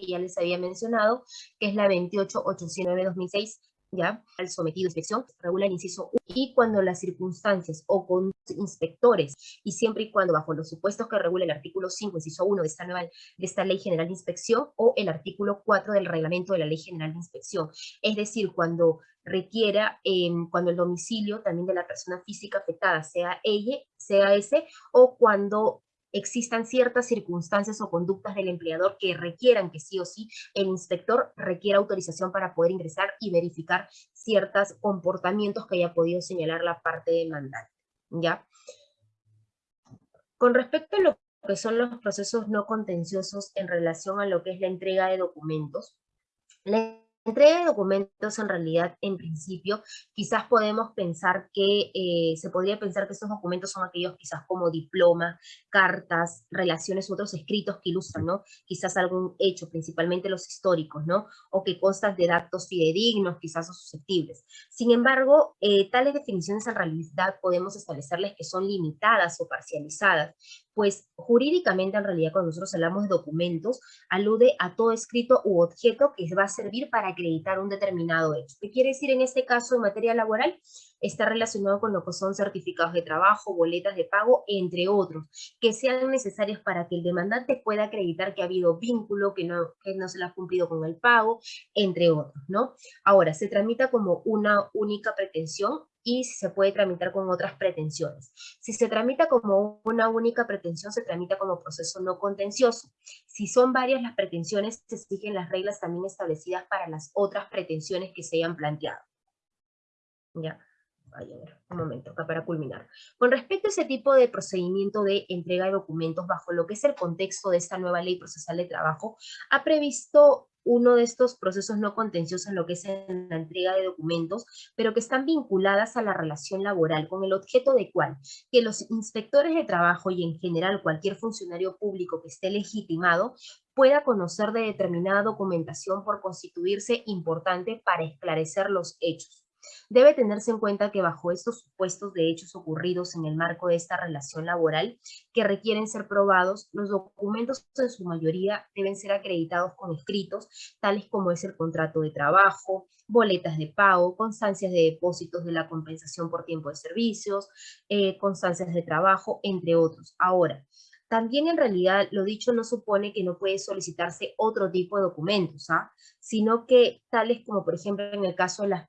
que ya les había mencionado, que es la 28809-2006, ¿ya? Al sometido a inspección, regula el inciso 1, y cuando las circunstancias o con inspectores, y siempre y cuando bajo los supuestos que regula el artículo 5, inciso 1 de esta, nueva, de esta Ley General de Inspección, o el artículo 4 del reglamento de la Ley General de Inspección. Es decir, cuando requiera, em, cuando el domicilio también de la persona física afectada sea ella, sea ese, o cuando existan ciertas circunstancias o conductas del empleador que requieran que sí o sí el inspector requiera autorización para poder ingresar y verificar ciertos comportamientos que haya podido señalar la parte demandante. ¿ya? Con respecto a lo que son los procesos no contenciosos en relación a lo que es la entrega de documentos, la entrega de documentos en realidad, en principio, quizás podemos pensar que, eh, se podría pensar que estos documentos son aquellos quizás como diploma, cartas, relaciones u otros escritos que ilustran, ¿no? Quizás algún hecho, principalmente los históricos, ¿no? O que constan de datos fidedignos, quizás o susceptibles. Sin embargo, eh, tales definiciones en realidad podemos establecerles que son limitadas o parcializadas, pues jurídicamente en realidad cuando nosotros hablamos de documentos, alude a todo escrito u objeto que va a servir para acreditar un determinado hecho. ¿Qué quiere decir en este caso en materia laboral? Está relacionado con lo que son certificados de trabajo, boletas de pago, entre otros, que sean necesarios para que el demandante pueda acreditar que ha habido vínculo, que no, se le ha cumplido con el pago, entre otros, ¿no? Ahora, se tramita como una única pretensión y se puede tramitar con otras pretensiones. Si se tramita como una única pretensión, se tramita como proceso no contencioso. Si son varias las pretensiones, se exigen las reglas también establecidas para las otras pretensiones que se hayan planteado. Ya, vaya a ver, un momento, acá para culminar. Con respecto a ese tipo de procedimiento de entrega de documentos bajo lo que es el contexto de esta nueva ley procesal de trabajo, ha previsto uno de estos procesos no contenciosos en lo que es en la entrega de documentos, pero que están vinculadas a la relación laboral, con el objeto de cuál? Que los inspectores de trabajo y en general cualquier funcionario público que esté legitimado pueda conocer de determinada documentación por constituirse importante para esclarecer los hechos Debe tenerse en cuenta que bajo estos supuestos de hechos ocurridos en el marco de esta relación laboral que requieren ser probados, los documentos en su mayoría deben ser acreditados con escritos, tales como es el contrato de trabajo, boletas de pago, constancias de depósitos de la compensación por tiempo de servicios, eh, constancias de trabajo, entre otros. Ahora, también en realidad lo dicho no supone que no puede solicitarse otro tipo de documentos, ¿ah? sino que tales como por ejemplo en el caso de las,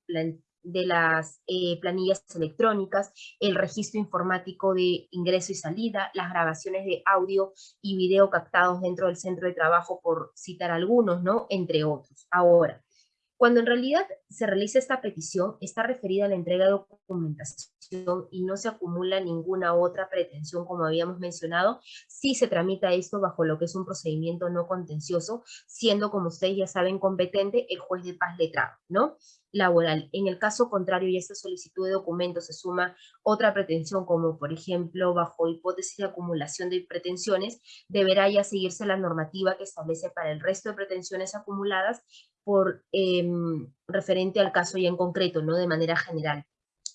de las eh, planillas electrónicas, el registro informático de ingreso y salida, las grabaciones de audio y video captados dentro del centro de trabajo, por citar algunos, ¿no? Entre otros. Ahora, cuando en realidad se realiza esta petición, está referida a la entrega de documentación y no se acumula ninguna otra pretensión, como habíamos mencionado, si se tramita esto bajo lo que es un procedimiento no contencioso, siendo, como ustedes ya saben, competente el juez de paz letrado, ¿no? laboral. En el caso contrario y esta solicitud de documentos se suma otra pretensión, como por ejemplo, bajo hipótesis de acumulación de pretensiones, deberá ya seguirse la normativa que establece para el resto de pretensiones acumuladas por em, referente al caso ya en concreto, no de manera general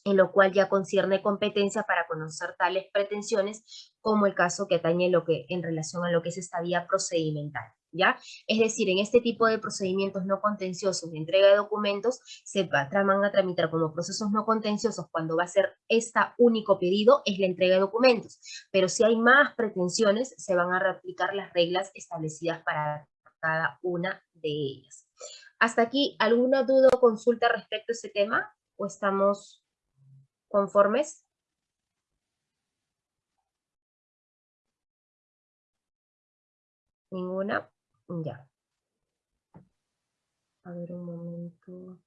en lo cual ya concierne competencia para conocer tales pretensiones, como el caso que atañe lo que, en relación a lo que es esta vía procedimental. ¿Ya? Es decir, en este tipo de procedimientos no contenciosos de entrega de documentos, se van a tramitar como procesos no contenciosos cuando va a ser este único pedido, es la entrega de documentos. Pero si hay más pretensiones, se van a reaplicar las reglas establecidas para cada una de ellas. Hasta aquí, ¿alguna duda o consulta respecto a ese tema? ¿O estamos conformes? ¿Ninguna? Ya. A ver un momento.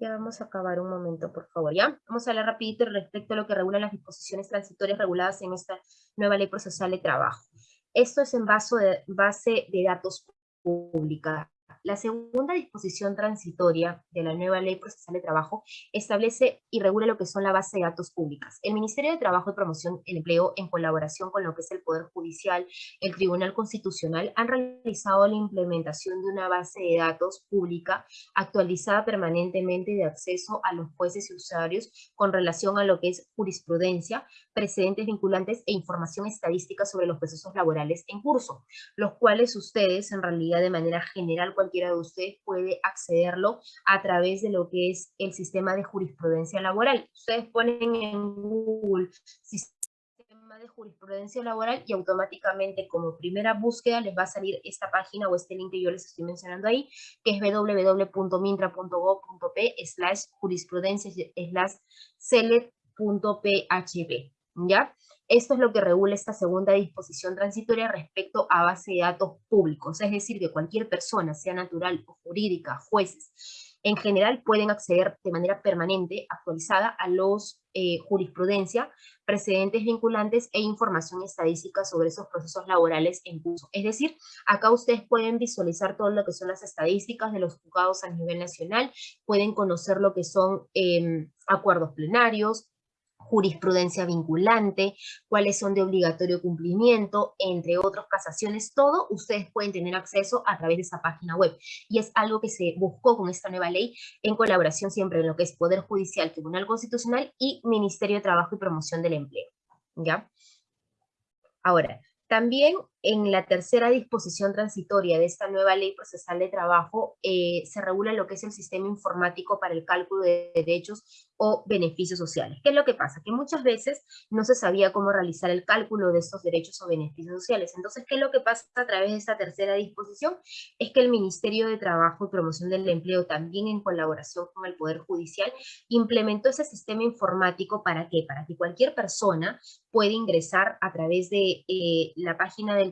Ya vamos a acabar un momento, por favor, ¿ya? Vamos a hablar rapidito respecto a lo que regulan las disposiciones transitorias reguladas en esta nueva ley procesal de trabajo. Esto es en base de, base de datos pública. La segunda disposición transitoria de la nueva Ley Procesal de Trabajo establece y regula lo que son la base de datos públicas. El Ministerio de Trabajo y Promoción del Empleo, en colaboración con lo que es el Poder Judicial, el Tribunal Constitucional, han realizado la implementación de una base de datos pública actualizada permanentemente de acceso a los jueces y usuarios con relación a lo que es jurisprudencia, precedentes vinculantes e información estadística sobre los procesos laborales en curso, los cuales ustedes en realidad de manera general cualquiera de ustedes puede accederlo a través de lo que es el sistema de jurisprudencia laboral. Ustedes ponen en Google sistema de jurisprudencia laboral y automáticamente como primera búsqueda les va a salir esta página o este link que yo les estoy mencionando ahí, que es www.mintra.gov.p slash jurisprudencia slash select.php. ¿Ya? Esto es lo que regula esta segunda disposición transitoria respecto a base de datos públicos, es decir, que cualquier persona, sea natural o jurídica, jueces, en general pueden acceder de manera permanente, actualizada, a los eh, jurisprudencia, precedentes vinculantes e información estadística sobre esos procesos laborales en curso. Es decir, acá ustedes pueden visualizar todo lo que son las estadísticas de los juzgados a nivel nacional, pueden conocer lo que son em, acuerdos plenarios, jurisprudencia vinculante, cuáles son de obligatorio cumplimiento, entre otras casaciones, todo ustedes pueden tener acceso a través de esa página web. Y es algo que se buscó con esta nueva ley en colaboración siempre en lo que es Poder Judicial, Tribunal Constitucional y Ministerio de Trabajo y Promoción del Empleo. ¿Ya? Ahora, también en la tercera disposición transitoria de esta nueva ley procesal de trabajo eh, se regula lo que es el sistema informático para el cálculo de derechos o beneficios sociales. ¿Qué es lo que pasa? Que muchas veces no se sabía cómo realizar el cálculo de estos derechos o beneficios sociales. Entonces, ¿qué es lo que pasa a través de esta tercera disposición? Es que el Ministerio de Trabajo y Promoción del Empleo, también en colaboración con el Poder Judicial, implementó ese sistema informático ¿para qué? Para que cualquier persona pueda ingresar a través de eh, la página del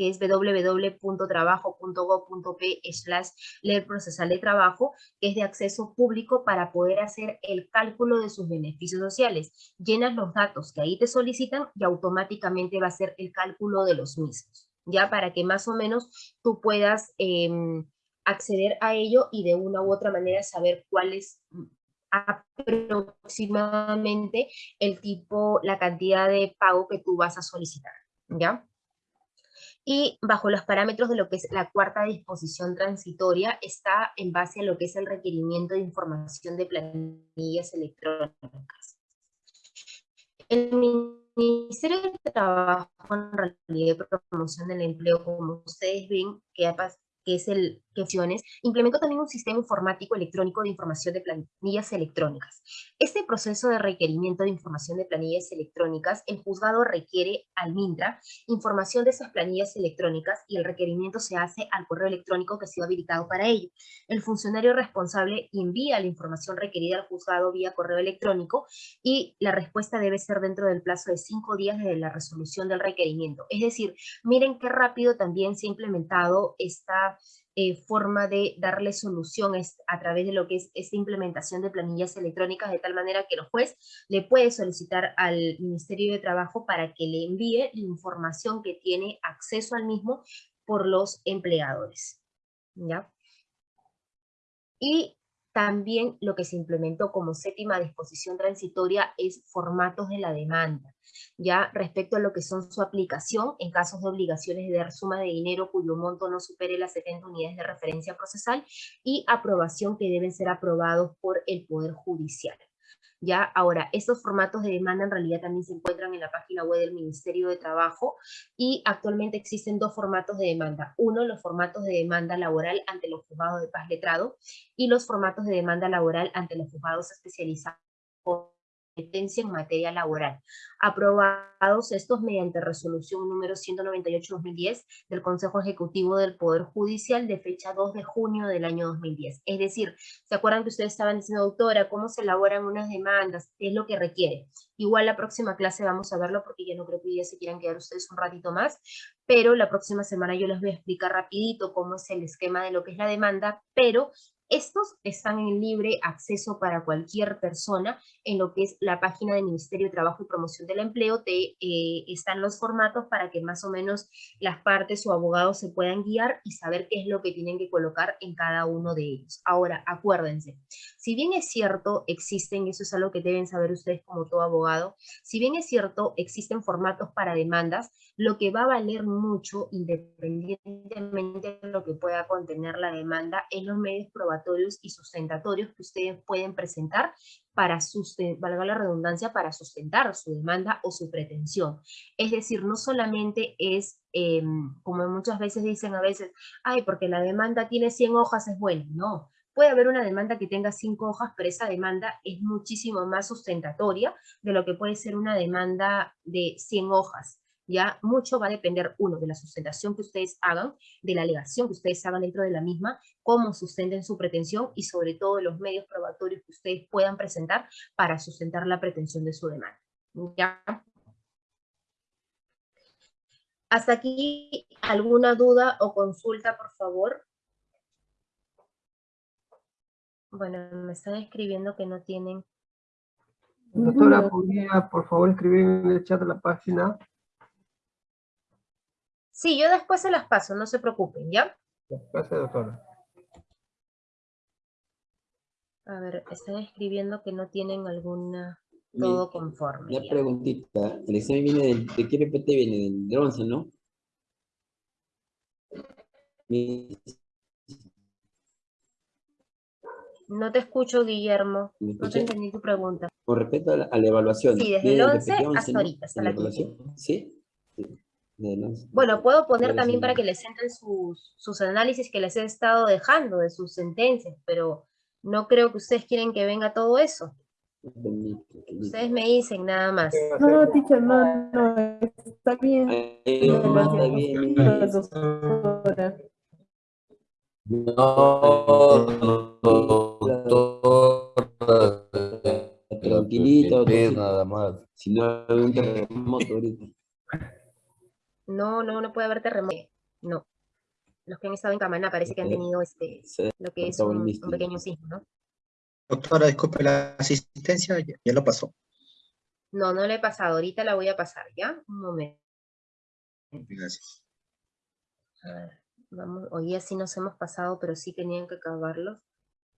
que es www.trabajo.gov.p slash ley procesal de trabajo, que es de acceso público para poder hacer el cálculo de sus beneficios sociales. Llenas los datos que ahí te solicitan y automáticamente va a ser el cálculo de los mismos, ya para que más o menos tú puedas em, acceder a ello y de una u otra manera saber cuál es aproximadamente el tipo, la cantidad de pago que tú vas a solicitar, ¿ya? Y bajo los parámetros de lo que es la cuarta disposición transitoria está en base a lo que es el requerimiento de información de planillas electrónicas. El Ministerio de Trabajo en realidad de promoción del empleo, como ustedes ven, que es el que implementó también un sistema informático electrónico de información de planillas electrónicas. Este proceso de requerimiento de información de planillas electrónicas, el juzgado requiere al MINTRA información de esas planillas electrónicas y el requerimiento se hace al correo electrónico que ha sido habilitado para ello. El funcionario responsable envía la información requerida al juzgado vía correo electrónico y la respuesta debe ser dentro del plazo de cinco días desde la resolución del requerimiento. Es decir, miren qué rápido también se ha implementado esta eh, forma de darle soluciones a través de lo que es esta implementación de planillas electrónicas, de tal manera que el juez le puede solicitar al Ministerio de Trabajo para que le envíe la información que tiene acceso al mismo por los empleadores. ¿Ya? Y también lo que se implementó como séptima disposición transitoria es formatos de la demanda, ya respecto a lo que son su aplicación en casos de obligaciones de dar suma de dinero cuyo monto no supere las 70 unidades de referencia procesal y aprobación que deben ser aprobados por el Poder Judicial. ¿Ya? Ahora, estos formatos de demanda en realidad también se encuentran en la página web del Ministerio de Trabajo y actualmente existen dos formatos de demanda. Uno, los formatos de demanda laboral ante los juzgados de paz letrado y los formatos de demanda laboral ante los juzgados especializados en materia laboral, aprobados estos mediante resolución número 198-2010 del Consejo Ejecutivo del Poder Judicial de fecha 2 de junio del año 2010. Es decir, ¿se acuerdan que ustedes estaban diciendo, doctora, cómo se elaboran unas demandas? ¿Qué es lo que requiere? Igual la próxima clase vamos a verlo porque ya no creo que día se quieran quedar ustedes un ratito más, pero la próxima semana yo les voy a explicar rapidito cómo es el esquema de lo que es la demanda, pero Estos están en libre acceso para cualquier persona en lo que es la página del Ministerio de Trabajo y Promoción del Empleo. Te, eh, están los formatos para que más o menos las partes o abogados se puedan guiar y saber qué es lo que tienen que colocar en cada uno de ellos. Ahora, acuérdense, si bien es cierto, existen, eso es algo que deben saber ustedes como todo abogado, si bien es cierto, existen formatos para demandas, lo que va a valer mucho, independientemente de lo que pueda contener la demanda, es los medios probatorios y sustentatorios que ustedes pueden presentar para, valga la redundancia, para sustentar su demanda o su pretensión. Es decir, no solamente es, em, como muchas veces dicen a veces, ay, porque la demanda tiene 100 hojas es buena. No, puede haber una demanda que tenga 5 hojas, pero esa demanda es muchísimo más sustentatoria de lo que puede ser una demanda de 100 hojas ya mucho va a depender, uno, de la sustentación que ustedes hagan, de la alegación que ustedes hagan dentro de la misma, cómo sustenten su pretensión y sobre todo los medios probatorios que ustedes puedan presentar para sustentar la pretensión de su demanda. ¿Ya? Hasta aquí, ¿alguna duda o consulta, por favor? Bueno, me están escribiendo que no tienen... Doctora, ¿podría por favor escribir en el chat de la página Sí, yo después se las paso, no se preocupen, ¿ya? Gracias, doctora. A ver, están escribiendo que no tienen alguna... Todo conforme. Una preguntita. El examen viene del... ¿De qué PPT viene? Del 11, ¿no? No te escucho, Guillermo. No te entendí tu pregunta. Con respecto a la, evaluación. Sí, desde el 11, hasta ahorita, hasta la, ¿Sí? Bueno, puedo poner también para que les entren sus, sus análisis que les he estado dejando de sus sentencias, pero no creo que ustedes quieren que venga todo eso. Ustedes me dicen nada más. No, teacher, no, no, está bien. está bien. No, tranquilito, nada más. Si no hay un terremoto ahorita. No, no, no puede haber terremoto. No. Los que han estado en Camaná parece que han tenido este, lo que es un, pequeño sismo, ¿no? Doctora, disculpe la asistencia, ya, lo pasó. No, no le he pasado, ahorita la voy a pasar, ¿ya? Un momento. Gracias. A ver, vamos, hoy así nos hemos pasado, pero sí tenían que acabarlos.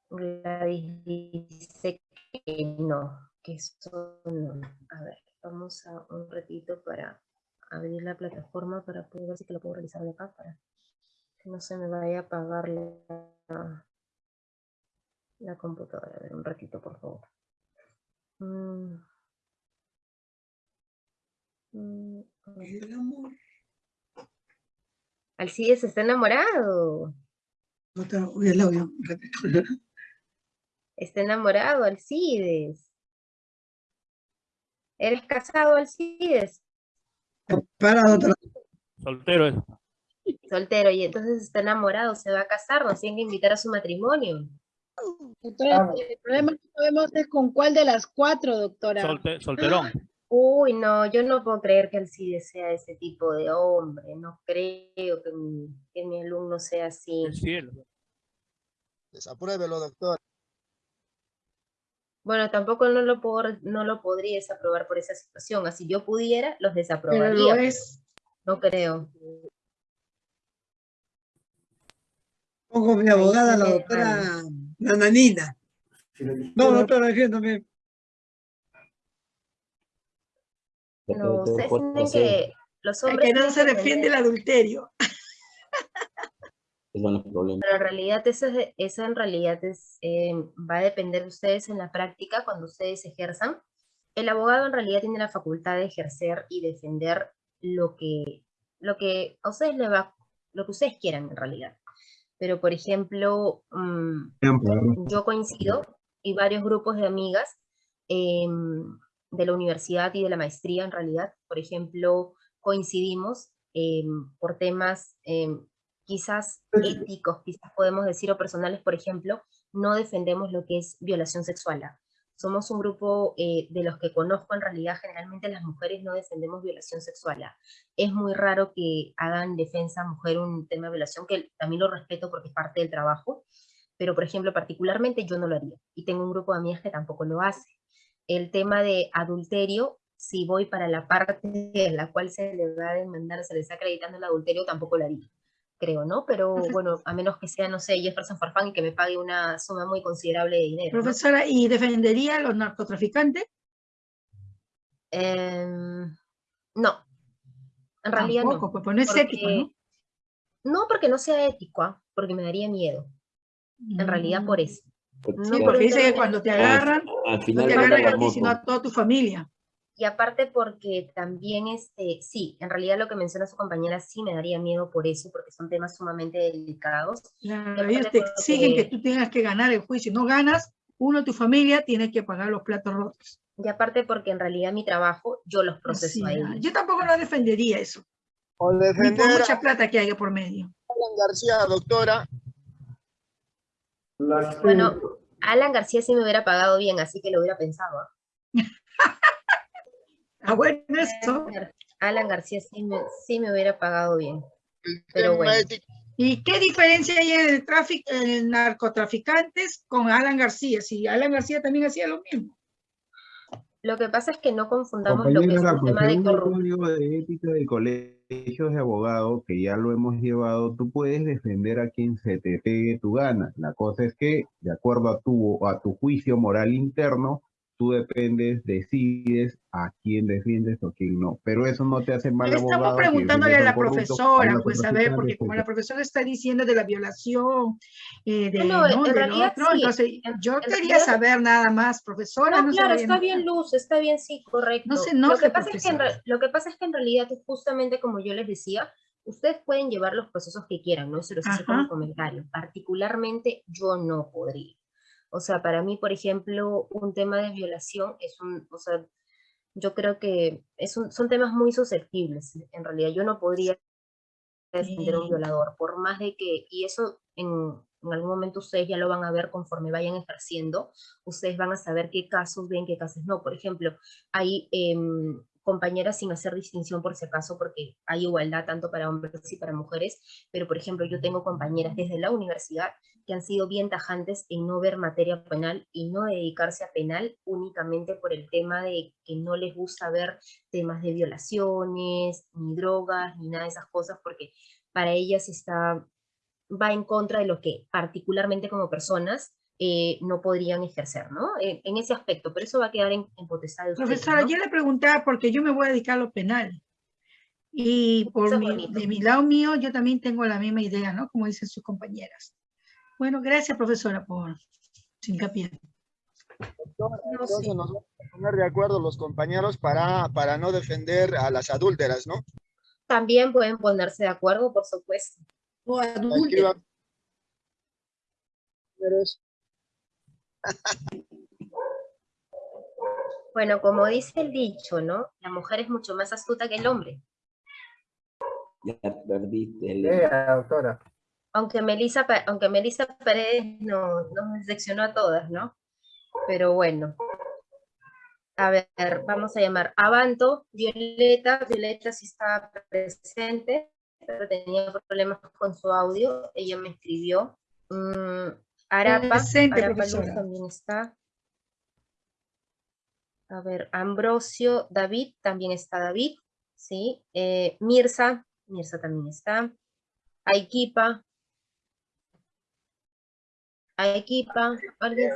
Gladys dice que no, que eso no. A ver, vamos a un ratito para abrir la plataforma para poder ver si que lo puedo realizar de acá para que no se me vaya a apagar la, la computadora. A ver, un ratito, por favor. Mm. Mm, el amor. Alcides está enamorado. Está enamorado, Alcides. ¿Eres casado, Alcides? Soltero es. Soltero, y entonces está enamorado, se va a casar, nos tienen que invitar a su matrimonio. Doctora, el problema que sabemos es con cuál de las cuatro, doctora. solterón. Uy, no, yo no puedo creer que él sí desea ese tipo de hombre, no creo que mi, que mi alumno sea así. El cielo. Desapruébelo, doctor. Bueno, tampoco no lo, puedo, no lo podría desaprobar por esa situación. Así yo pudiera, los desaprobaría. No creo. Pongo mi abogada, la doctora Nananina. No, doctora, defiéndome. No, ustedes tienen que... Los hombres que no se defiende el adulterio. Pero en realidad eso, eso en realidad es, eh, va a depender de ustedes en la práctica cuando ustedes ejerzan. El abogado en realidad tiene la facultad de ejercer y defender lo que, lo que a ustedes le va, lo que ustedes quieran en realidad. Pero por ejemplo, mm, yo coincido y varios grupos de amigas em, de la universidad y de la maestría en realidad, por ejemplo, coincidimos em, por temas em, quizás éticos, quizás podemos decir, o personales, por ejemplo, no defendemos lo que es violación sexual. Somos un grupo eh, de los que conozco, en realidad generalmente las mujeres no defendemos violación sexual. Es muy raro que hagan defensa mujer un tema de violación, que también lo respeto porque es parte del trabajo, pero por ejemplo, particularmente yo no lo haría, y tengo un grupo de amigas que tampoco lo hace. El tema de adulterio, si voy para la parte en la cual se le va a demandar, se le está acreditando el adulterio, tampoco lo haría, creo, ¿no? Pero bueno, a menos que sea, no sé, Jefferson Farfán y que me pague una suma muy considerable de dinero. ¿no? Profesora, ¿y defendería a los narcotraficantes? Em, no, en realidad Tampoco, no. pues, pues no es ético, ¿no? porque- No porque no sea ético, ¿ah? porque me daría miedo, en realidad por Mm. eso. Porque No, porque por dice que cuando te agarran, Al no final te agarran a ti, sino a toda tu familia. Y aparte porque también, este, sí, en realidad lo que menciona su compañera sí me daría miedo por eso, porque son temas sumamente delicados. Claro, ellos te exigen que tú tengas que ganar el juicio. No ganas, uno de tu familia tiene que pagar los platos rotos. Y aparte porque en realidad mi trabajo yo los proceso a Así, ellos. ah, Yo tampoco no defendería eso, O ni por defender a mucha plata que haya por medio. Alan García, doctora. Bueno, Alan García sí me hubiera pagado bien, así que lo hubiera pensado. ¿ah? Ah, bueno, eso. Alan García sí me, sí me hubiera pagado bien. Pero bueno. ¿Y qué diferencia hay en el tráfico, en el narcotraficantes con Alan García? Si Alan García también hacía lo mismo. Lo que pasa es que no confundamos lo que es un pues tema de corrupción. de ética de colegios de abogados, que ya lo hemos llevado, tú puedes defender a quien se te pegue tu gana. La cosa es que, de acuerdo a tu, a tu juicio moral interno, tú dependes, decides a quién defiendes o quién no. Pero eso no te hace mal abogado. estamos preguntándole a la corrupto, profesora, pues a ver, porque como la profesora está diciendo de la violación, eh, de, No, no, del realidad otro, sí, entonces en- yo en quería realidad- saber nada más, profesora. No, no claro, está nada. bien Luz, está bien, sí, correcto. No se lo, que pasa es que en, lo que pasa es que en realidad, justamente como yo les decía, ustedes pueden llevar los procesos que quieran, ¿no? Se los hice como comentario. Particularmente yo no podría. O sea, para mí, por ejemplo, un tema de violación es un, o sea, yo creo que es un- son temas muy susceptibles. En realidad, yo no podría defender a un violador, por más de que, y eso en, en algún momento ustedes ya lo van a ver conforme vayan ejerciendo, ustedes van a saber qué casos ven, qué casos no. Por ejemplo, hay em, compañeras sin hacer distinción por si acaso, porque hay igualdad tanto para hombres y para mujeres, pero por ejemplo yo tengo compañeras desde la universidad que han sido bien tajantes en no ver materia penal y no dedicarse a penal únicamente por el tema de que no les gusta ver temas de violaciones, ni drogas, ni nada de esas cosas, porque para ellas está, va en contra de lo que particularmente como personas eh, no podrían ejercer, ¿no? En, en ese aspecto, pero eso va a quedar en, en potestad de ustedes, Profesora, ¿no? yo le preguntaba porque yo me voy a dedicar a lo penal. Y por mi, de mi lado mío, yo también tengo la misma idea, ¿no? Como dicen sus compañeras. Bueno, gracias, profesora, por su hincapié. No, entonces sí. nos vamos a poner de acuerdo los compañeros para, para no defender a las adúlteras, ¿no? También pueden ponerse de acuerdo, por supuesto. O. Mujeres, Bueno, como dice el dicho, ¿no? La mujer es mucho más astuta que el hombre. Ya perdiste. el- Lea, doctora. Aunque Melissa, aunque Melissa Paredes no, nos decepcionó a todas, ¿no? Pero bueno. A ver, vamos a llamar Avanto, Violeta. Violeta sí estaba presente, pero tenía problemas con su audio. Ella me escribió. Mm, Arapa, Presente, Arapa Luz también está. A ver, Ambrosio, David, también está David, ¿sí? Eh, Mirza, Mirza también está. Aikipa. Aikipa. ¿alguien?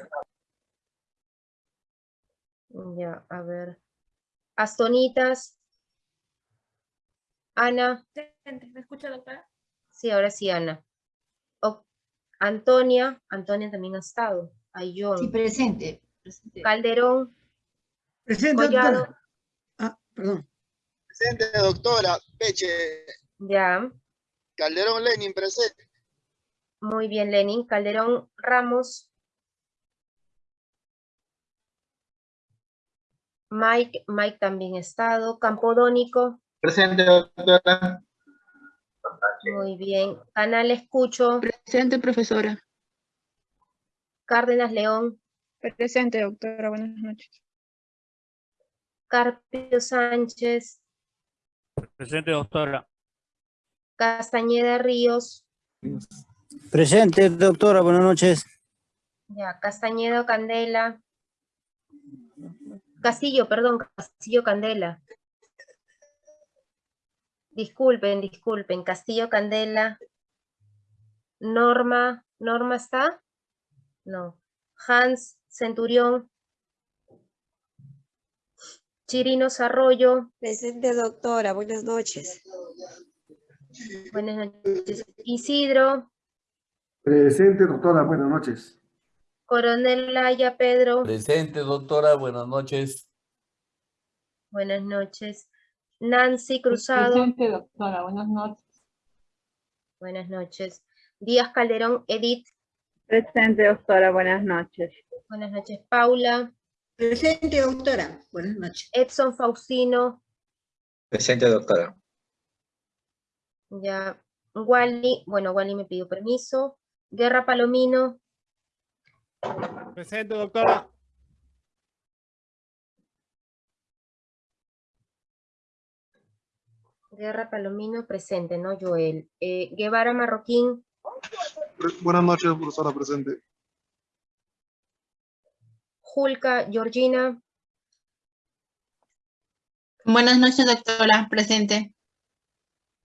Ya, a ver. Astonitas. Ana. ¿Me escucha, doctora? Sí, ahora sí, Ana. O- Antonia. Antonia también ha estado. Ayón. Sí, presente. presente. Calderón. Presente, Collado. doctora. Ah, perdón. presente, doctora. Peche, Ya. Calderón Lenin, presente. Muy bien, Lenin. Calderón Ramos. Mike, Mike también ha estado. Campodónico. Presente, doctora. Muy bien. Canal Escucho. Presente, profesora. Cárdenas León. Presente, doctora. Buenas noches. Carpio Sánchez. Presente, doctora. Castañeda Ríos. Presente, doctora, buenas noches. Ya, Castañedo Candela. Castillo, perdón, Castillo Candela. Disculpen, disculpen, Castillo Candela. Norma, ¿Norma está? No. Hans Centurión. Chirinos Arroyo. Presente, doctora. Buenas noches. Buenas noches. Isidro. Presente, doctora. Buenas noches. Coronel Laya Pedro. Presente, doctora. Buenas noches. Buenas noches. Nancy Cruzado. Presente, doctora. Buenas noches. Buenas noches. Díaz Calderón Edith. Presente, doctora. Buenas noches. Buenas noches. Paula. Presente, doctora. Buenas noches. Edson Faustino. Presente, doctora. Ya. Wally. Bueno, Wally me pidió permiso. Guerra Palomino. Presente, doctora. Guerra Palomino presente, ¿no? Joel. Eh, Guevara Marroquín. Buenas noches, profesora presente. Julka Georgina. Buenas noches, doctora. Presente.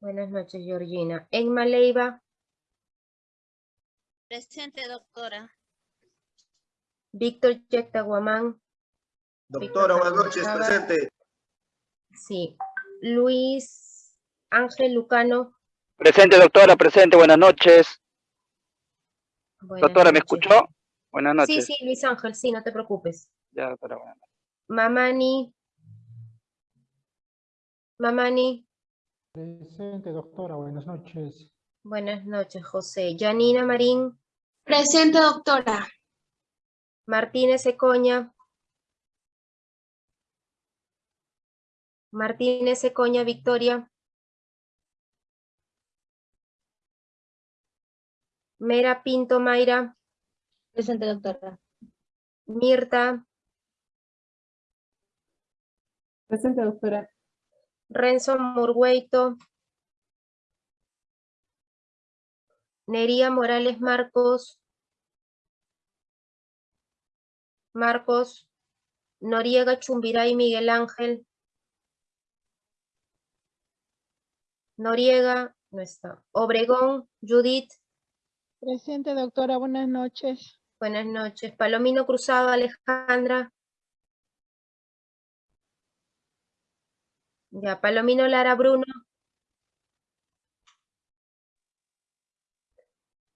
Buenas noches, Georgina. Enma Leiva. Presente, doctora. Víctor Yectaguamán. Doctora, buenas noches, presente. Sí. Luis Ángel Lucano. Presente, doctora, presente, buenas noches. Buenas Doctora, ¿me escuchó? Buenas Sí, noches. sí, Luis Ángel, sí, no te preocupes. Ya, doctora, buenas noches. Mamani. Mamani. Presente, doctora. Buenas noches. Buenas noches, José. Janina Marín. Presente, doctora. Martínez Ecoña. Martínez Ecoña, Victoria. Mera Pinto Mayra. Presente, doctora. Mirta. Presente, doctora. Renzo Murgueito. Nería Morales Marcos. Marcos. Noriega Chumbiray Miguel Ángel. Noriega, no está. Obregón, Judith. Presente, doctora. Buenas noches. Buenas noches. Palomino Cruzado, Alejandra. Ya, Palomino Lara Bruno.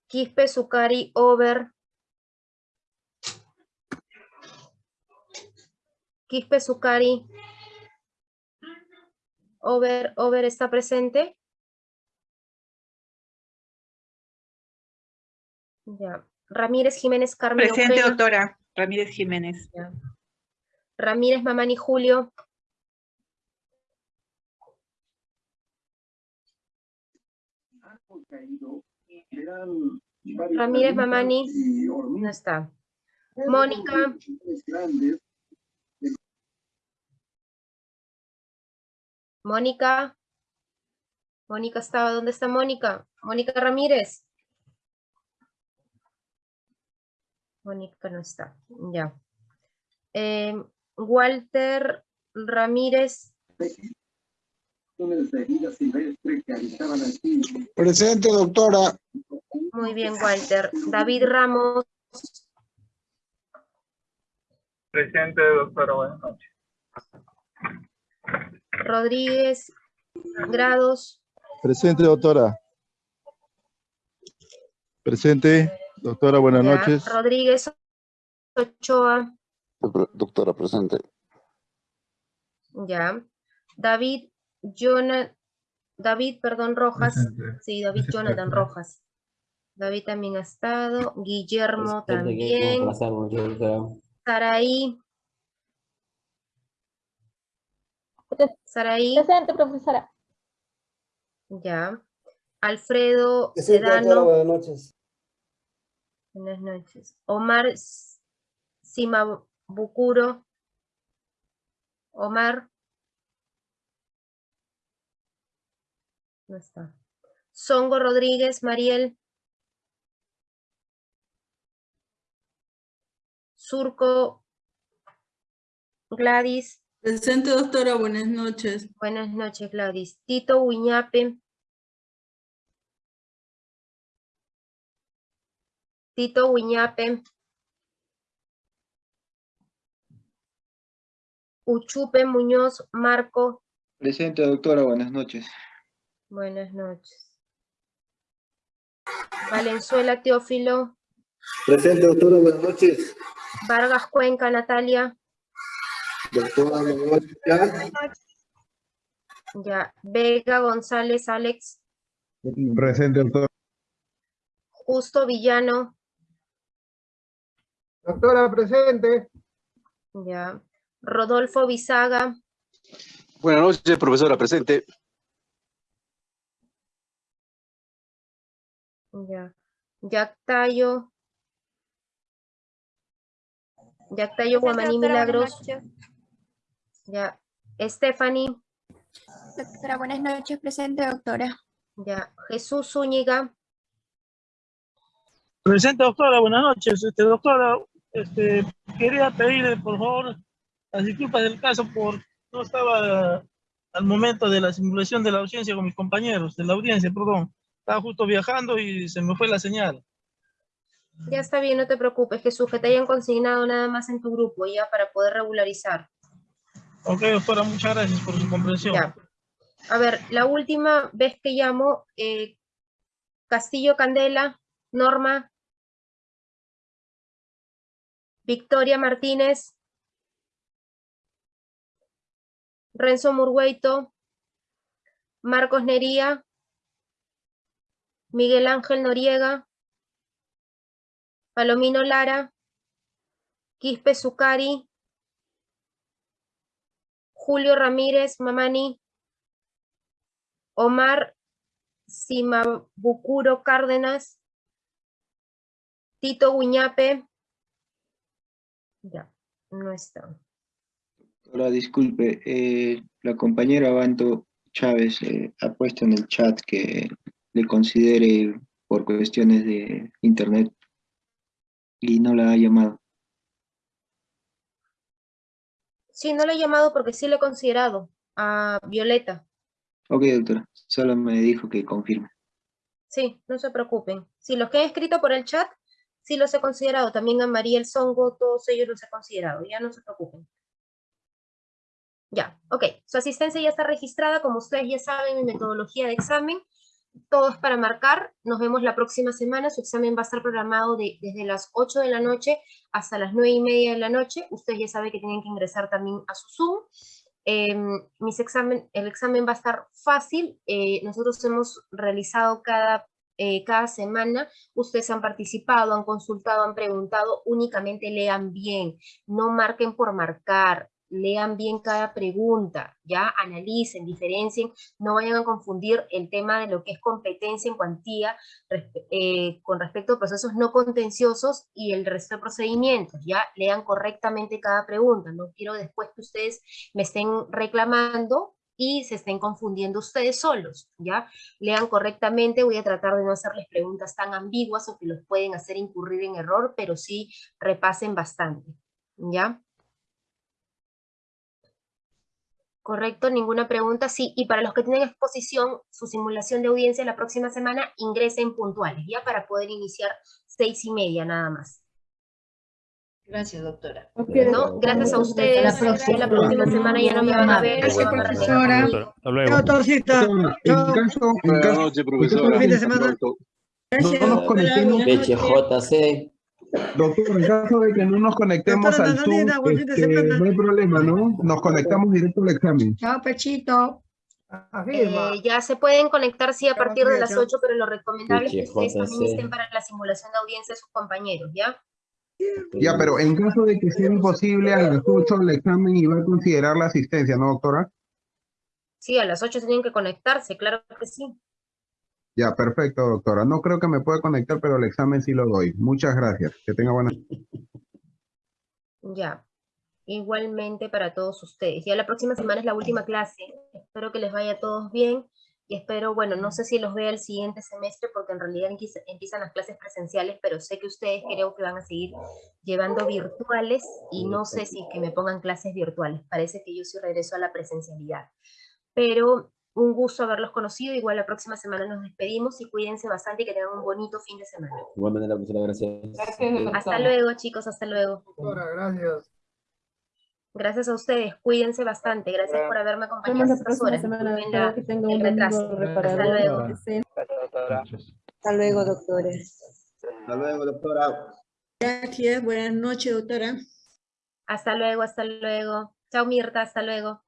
Quispe Zucari Over. Quispe Zucari. Over, Over está presente. Ya. Ramírez Jiménez Carmen Presente, doctora. Ramírez Jiménez. Ya. Ramírez Mamani Julio. Ramírez Mamani. No está. Mónica. Mónica. Mónica estaba. ¿Dónde está Mónica? Mónica Ramírez. Mónica no está. Ya. Eh, Walter Ramírez. Presente, doctora. Muy bien, Walter. David Ramos. Presente, doctora. Buenas noches. Rodríguez Grados. Presente, doctora. Presente, doctora, buenas Ya. noches. Rodríguez Ochoa. Doctora, presente. Ya. David Jonathan. David, perdón, Rojas. Presente. Sí, David Jonathan Rojas. David también ha estado. Guillermo Presente, también. ¿Cómo pasamos, doctora? Saraí. Saraí. Presente, profesora. Ya. Alfredo Buenas noches. Buenas noches. Omar Simabucuro. Omar. No está. Songo Rodríguez, Mariel. Surco Gladys. Presente, doctora, buenas noches. Buenas noches, Gladys. Tito Uñape. Tito Uñape. Uchupe Muñoz Marco. Presente, doctora, buenas noches. Buenas noches. Valenzuela Teófilo. Presente, doctora, buenas noches. Vargas Cuenca Natalia. ¿Ya? Ya. Vega González Alex. Presente, doctor. Justo Villano. Doctora, presente. Ya. Rodolfo Bisaga. Buenas noches, profesora, presente. Ya. Yactayo. Yactayo Guamaní Milagros. Ya. Stephanie. Doctora, buenas noches, presente, doctora. Ya. Jesús Zúñiga. Presente, doctora, buenas noches. Este, doctora, este, quería pedirle, por favor, las disculpas del caso por no estaba al momento de la simulación de la audiencia con mis compañeros, de la audiencia, perdón. Estaba justo viajando y se me fue la señal. Ya está bien, no te preocupes, Jesús, que te hayan consignado nada más en tu grupo ya para poder regularizar. Ok, doctora, muchas gracias por su comprensión. A ver, la última vez que llamo, eh, Castillo Candela, Norma, Victoria Martínez, Renzo Murgueito, Marcos Nería, Miguel Ángel Noriega, Palomino Lara, Quispe Zucari, Julio Ramírez Mamani, Omar Simabucuro Cárdenas, Tito Guñape, ya, no está. Ahora, disculpe, eh, la compañera Banto Chávez eh, ha puesto en el chat que le considere por cuestiones de internet y no la ha llamado. Sí, no le he llamado porque sí le he considerado a Violeta. Ok, doctora, solo me dijo que confirme. Sí, no se preocupen. Sí, los que he escrito por el chat, sí los he considerado. También a María El Songo, todos ellos los he considerado. Ya no se preocupen. Ya, ok. Su asistencia ya está registrada. Como ustedes ya saben, mi metodología de examen. Todo es para marcar. Nos vemos la próxima semana. Su examen va a estar programado de- desde las 8 de la noche hasta las 9 y media de la noche. Ustedes ya saben que tienen que ingresar también a su Zoom. Em, mis examen, el examen va a estar fácil. eh, nosotros hemos realizado cada, eh, cada semana. Ustedes han participado, han consultado, han preguntado. Únicamente lean bien. No marquen por marcar. Lean bien cada pregunta, ya analicen, diferencien, no vayan a confundir el tema de lo que es competencia en cuantía eh, con respecto a procesos no contenciosos y el resto de procedimientos, ya lean correctamente cada pregunta, no quiero después que ustedes me estén reclamando y se estén confundiendo ustedes solos, ¿ya? Lean correctamente, voy a tratar de no hacerles preguntas tan ambiguas o que los pueden hacer incurrir en error, pero sí repasen bastante, ¿ya? Correcto, ninguna pregunta, sí. Y para los que tienen exposición, su simulación de audiencia la próxima semana, ingresen puntuales, ¿ya? Para poder iniciar seis y media nada más. Gracias, doctora. ¿No? Gracias a ustedes. La próxima. La próxima semana ya no me van a ver. Gracias, profesora. regresar conmigo. Chao, Torcita. En Chao. caso, en Buenas noches, profesora. Fin de semana. no nos conectemos, BHJC. Doctor, en caso de que no nos conectemos al Zoom, de este, no hay problema, ¿no? Nos conectamos directo al examen. Chao, Pechito. Eh, ya se pueden conectar sí a partir de las chao. 8, pero lo recomendable es que ustedes también estén para la simulación de audiencia de sus compañeros, ¿ya? Ya, pero en caso de que sea imposible a las 8 el examen y va a considerar la asistencia, ¿no, doctora? Sí, a las 8 tienen que conectarse, claro que sí. Ya, perfecto, doctora. No creo que me pueda conectar, pero el examen sí lo doy. Muchas gracias. Que tenga buena. Ya, igualmente para todos ustedes. Ya la próxima semana es la última clase. Espero que les vaya a todos bien. y espero, bueno, no sé si los vea el siguiente semestre porque en realidad empieza- empiezan las clases presenciales, pero sé que ustedes creo que van a seguir llevando virtuales y no sé si que me pongan clases virtuales. Parece que yo sí regreso a la presencialidad. Pero un gusto haberlos conocido. Igual la próxima semana nos despedimos y cuídense bastante y que tengan un bonito fin de semana. Igual manera, profesora, gracias. Hasta luego, chicos, hasta luego. Doctora, gracias. Gracias a ustedes, cuídense bastante. Gracias por haberme acompañado estas próxima horas. semana. La- Que el un retraso. Hasta luego. Hasta luego, doctores. Hasta luego, doctora. Gracias, buenas noches, doctora. Hasta luego, hasta luego. Chao Mirta, hasta luego.